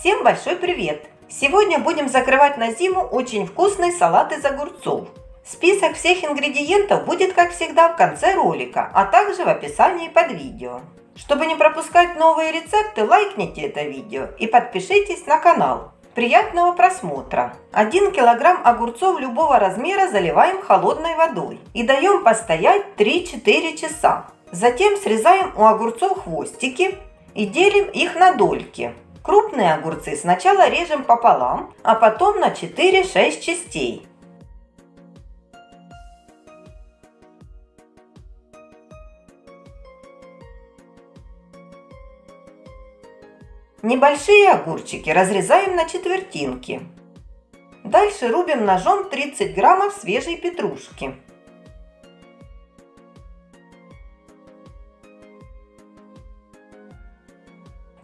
Всем большой привет! Сегодня будем закрывать на зиму очень вкусный салат из огурцов. Список всех ингредиентов будет, как всегда, в конце ролика, а также в описании под видео. Чтобы не пропускать новые рецепты, лайкните это видео и подпишитесь на канал. Приятного просмотра! 1 килограмм огурцов любого размера заливаем холодной водой и даем постоять 3-4 часа. Затем срезаем у огурцов хвостики и делим их на дольки. Крупные огурцы сначала режем пополам, а потом на 4-6 частей. Небольшие огурчики разрезаем на четвертинки. Дальше рубим ножом 30 граммов свежей петрушки.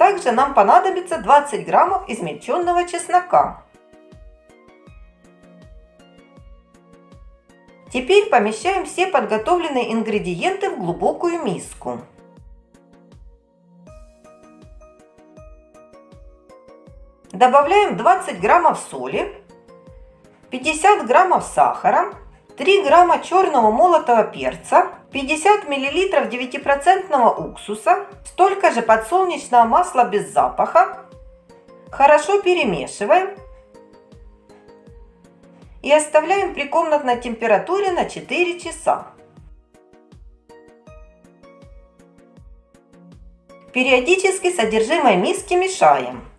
Также нам понадобится 20 граммов измельченного чеснока. Теперь помещаем все подготовленные ингредиенты в глубокую миску. Добавляем 20 граммов соли, 50 граммов сахара, 3 грамма черного молотого перца, 50 миллилитров 9% уксуса, столько же подсолнечного масла без запаха. Хорошо перемешиваем и оставляем при комнатной температуре на 4 часа. Периодически содержимое миски мешаем.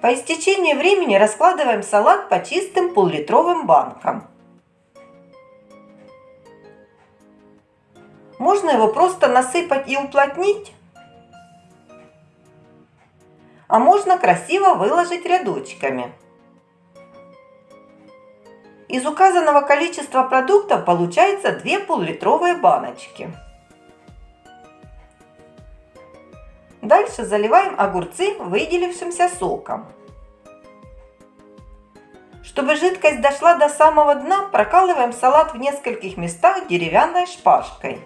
По истечении времени раскладываем салат по чистым пол-литровым банкам. Можно его просто насыпать и уплотнить, а можно красиво выложить рядочками. Из указанного количества продуктов получается 2 пол-литровые баночки. Дальше заливаем огурцы выделившимся соком. Чтобы жидкость дошла до самого дна, прокалываем салат в нескольких местах деревянной шпажкой.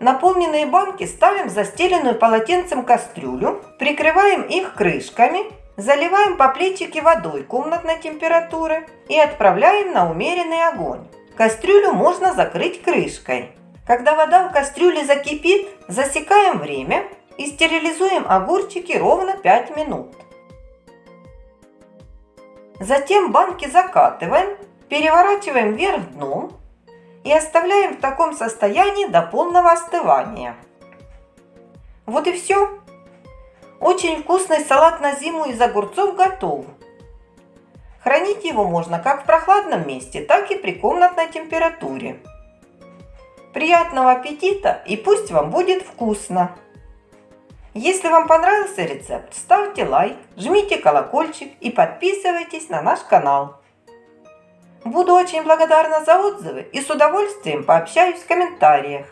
Наполненные банки ставим в застеленную полотенцем кастрюлю, прикрываем их крышками, заливаем по плечике водой комнатной температуры и отправляем на умеренный огонь. Кастрюлю можно закрыть крышкой. Когда вода в кастрюле закипит, засекаем время и стерилизуем огурчики ровно 5 минут. Затем банки закатываем, переворачиваем вверх дном и оставляем в таком состоянии до полного остывания. Вот и все. Очень вкусный салат на зиму из огурцов готов. Хранить его можно как в прохладном месте, так и при комнатной температуре. Приятного аппетита и пусть вам будет вкусно! Если вам понравился рецепт, ставьте лайк, жмите колокольчик и подписывайтесь на наш канал. Буду очень благодарна за отзывы и с удовольствием пообщаюсь в комментариях.